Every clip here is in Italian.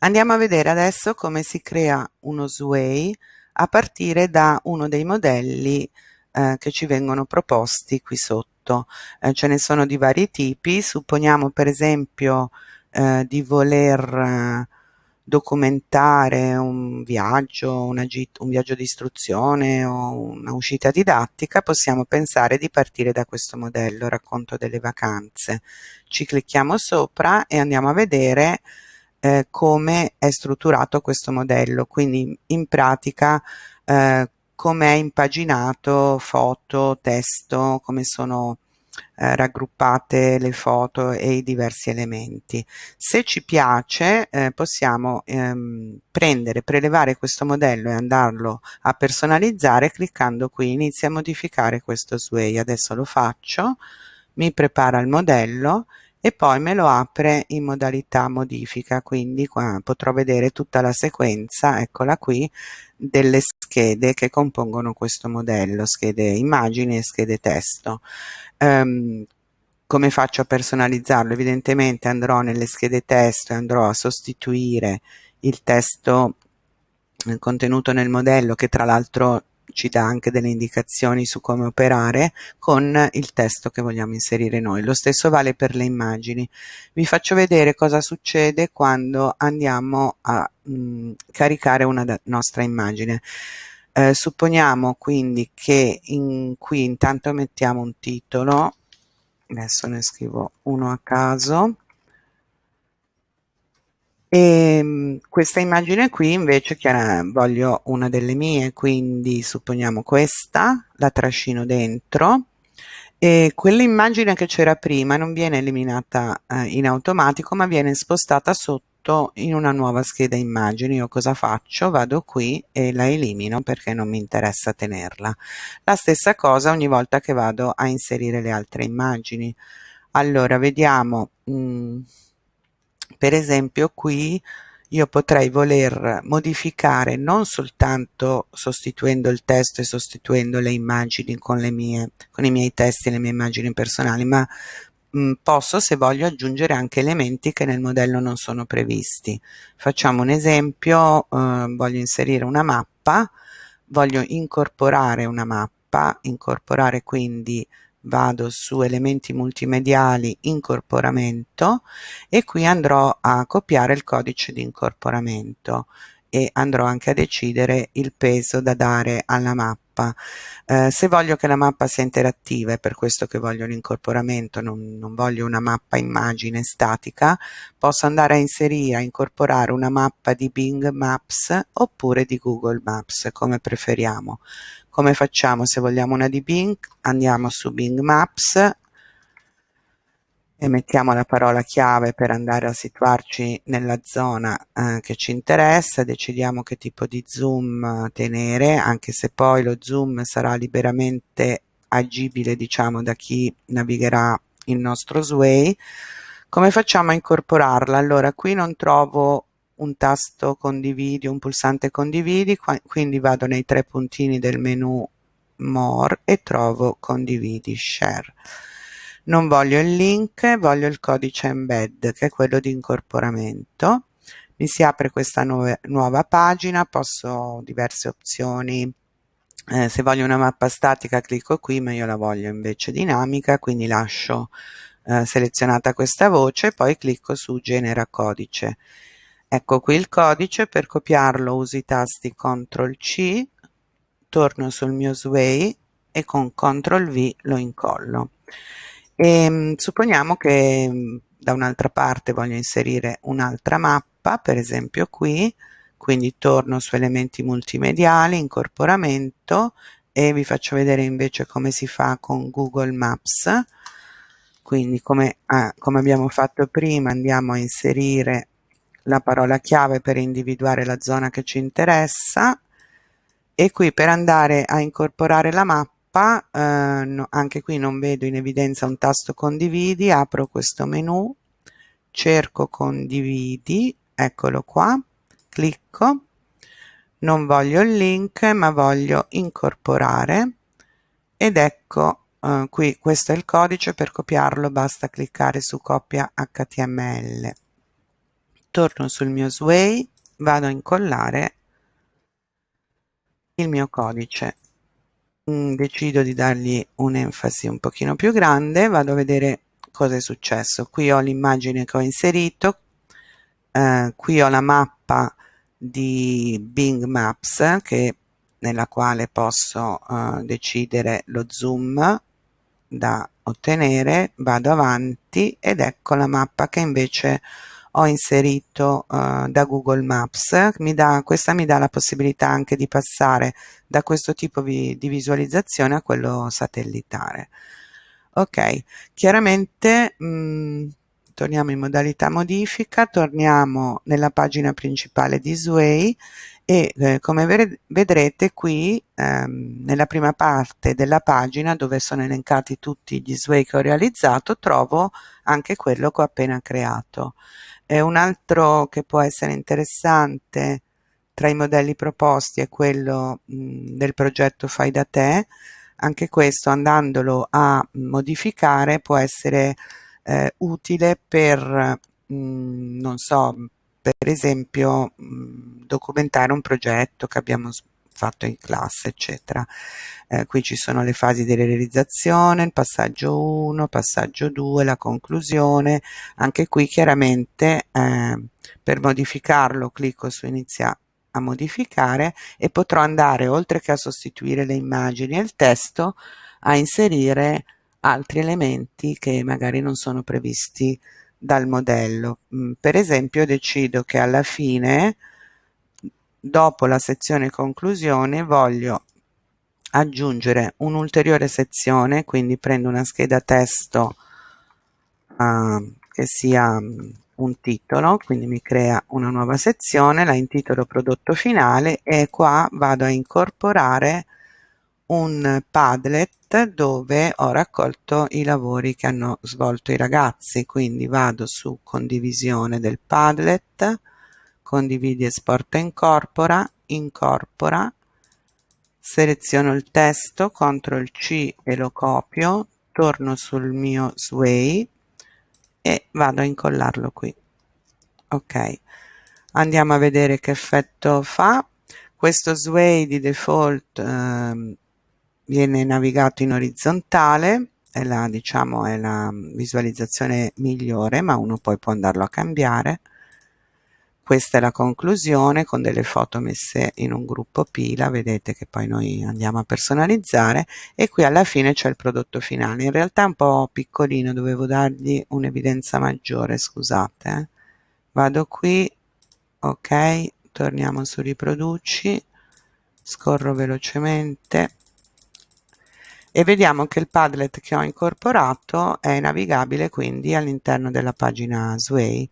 Andiamo a vedere adesso come si crea uno Sway a partire da uno dei modelli eh, che ci vengono proposti qui sotto. Eh, ce ne sono di vari tipi, supponiamo per esempio eh, di voler eh, documentare un viaggio, un viaggio di istruzione o una uscita didattica, possiamo pensare di partire da questo modello, racconto delle vacanze. Ci clicchiamo sopra e andiamo a vedere eh, come è strutturato questo modello, quindi in pratica eh, come è impaginato foto, testo, come sono eh, raggruppate le foto e i diversi elementi. Se ci piace eh, possiamo ehm, prendere, prelevare questo modello e andarlo a personalizzare cliccando qui inizia a modificare questo sway. Adesso lo faccio, mi prepara il modello e poi me lo apre in modalità modifica quindi qua potrò vedere tutta la sequenza eccola qui delle schede che compongono questo modello schede immagini e schede testo. Um, come faccio a personalizzarlo? Evidentemente andrò nelle schede testo e andrò a sostituire il testo eh, contenuto nel modello che tra l'altro ci dà anche delle indicazioni su come operare con il testo che vogliamo inserire noi. Lo stesso vale per le immagini. Vi faccio vedere cosa succede quando andiamo a mh, mm, caricare una nostra immagine. Eh, supponiamo quindi che in, qui intanto mettiamo un titolo, adesso ne scrivo uno a caso, e ehm, questa immagine qui invece chiara, voglio una delle mie quindi supponiamo questa la trascino dentro. E quell'immagine che c'era prima non viene eliminata eh, in automatico ma viene spostata sotto in una nuova scheda immagini. Io cosa faccio? Vado qui e la elimino perché non mi interessa tenerla. La stessa cosa ogni volta che vado a inserire le altre immagini. Allora vediamo mm, per esempio qui io potrei voler modificare non soltanto sostituendo il testo e sostituendo le immagini con, le mie, con i miei testi e le mie immagini personali, ma mh, mm, posso se voglio aggiungere anche elementi che nel modello non sono previsti. Facciamo un esempio, eh, voglio inserire una mappa, voglio incorporare una mappa, incorporare quindi vado su elementi multimediali incorporamento e qui andrò a copiare il codice di incorporamento e andrò anche a decidere il peso da dare alla mappa. Eh, se voglio che la mappa sia interattiva, è per questo che voglio l'incorporamento, non, non voglio una mappa immagine statica, posso andare a inserire, a incorporare una mappa di Bing Maps oppure di Google Maps, come preferiamo. Come facciamo se vogliamo una di Bing? Andiamo su Bing Maps e mettiamo la parola chiave per andare a situarci nella zona eh, che ci interessa, decidiamo che tipo di zoom tenere, anche se poi lo zoom sarà liberamente agibile diciamo da chi navigherà il nostro Sway. Come facciamo a incorporarla? Allora qui non trovo un tasto condividi, un pulsante condividi, quindi vado nei tre puntini del menu more e trovo condividi share. Non voglio il link, voglio il codice embed che è quello di incorporamento. Mi si apre questa nuova, nuova pagina, posso diverse opzioni eh, se voglio una mappa statica clicco qui ma io la voglio invece dinamica quindi lascio eh, selezionata questa voce poi clicco su genera codice Ecco qui il codice, per copiarlo uso i tasti CTRL C, torno sul mio Sway e con CTRL V lo incollo. E, ehm, supponiamo che mm, da un'altra parte voglio inserire un'altra mappa, per esempio qui, quindi torno su elementi multimediali, incorporamento e vi faccio vedere invece come si fa con Google Maps. Quindi come, ah, come abbiamo fatto prima andiamo a inserire la parola chiave per individuare la zona che ci interessa e qui per andare a incorporare la mappa eh, no, anche qui non vedo in evidenza un tasto condividi apro questo menu cerco condividi eccolo qua clicco non voglio il link ma voglio incorporare ed ecco eh, qui questo è il codice per copiarlo basta cliccare su copia html torno sul mio Sway vado a incollare il mio codice decido di dargli un'enfasi un pochino più grande vado a vedere cosa è successo. Qui ho l'immagine che ho inserito eh, qui ho la mappa di Bing Maps che, nella quale posso eh, decidere lo zoom da ottenere vado avanti ed ecco la mappa che invece ho inserito uh, da Google Maps, mi dà, questa mi dà la possibilità anche di passare da questo tipo di, di visualizzazione a quello satellitare. Ok, chiaramente mh, mm, torniamo in modalità modifica, torniamo nella pagina principale di Sway e eh, come vedrete qui ehm, nella prima parte della pagina dove sono elencati tutti gli Sway che ho realizzato trovo anche quello che ho appena creato e un altro che può essere interessante tra i modelli proposti è quello mh, del progetto Fai da te. Anche questo andandolo a modificare può essere eh, utile per, mh, non so, per esempio mh, documentare un progetto che abbiamo fatto in classe eccetera. Eh, qui ci sono le fasi di realizzazione il passaggio 1 passaggio 2 la conclusione. Anche qui chiaramente eh, per modificarlo clicco su inizia a modificare e potrò andare oltre che a sostituire le immagini e il testo a inserire altri elementi che magari non sono previsti dal modello. Mm, per esempio decido che alla fine dopo la sezione conclusione voglio aggiungere un'ulteriore sezione quindi prendo una scheda testo uh, che sia un titolo quindi mi crea una nuova sezione la intitolo prodotto finale e qua vado a incorporare un padlet dove ho raccolto i lavori che hanno svolto i ragazzi. Quindi vado su condivisione del padlet condividi esporta incorpora, incorpora, seleziono il testo, CTRL C e lo copio, torno sul mio Sway e vado a incollarlo qui. Ok, andiamo a vedere che effetto fa. Questo Sway di default eh, viene navigato in orizzontale, è la, diciamo, è la visualizzazione migliore, ma uno poi può andarlo a cambiare questa è la conclusione con delle foto messe in un gruppo pila vedete che poi noi andiamo a personalizzare e qui alla fine c'è il prodotto finale in realtà è un po' piccolino dovevo dargli un'evidenza maggiore scusate eh. vado qui ok torniamo su riproduci scorro velocemente e vediamo che il Padlet che ho incorporato è navigabile quindi all'interno della pagina Sway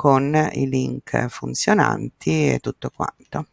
con i link funzionanti e tutto quanto.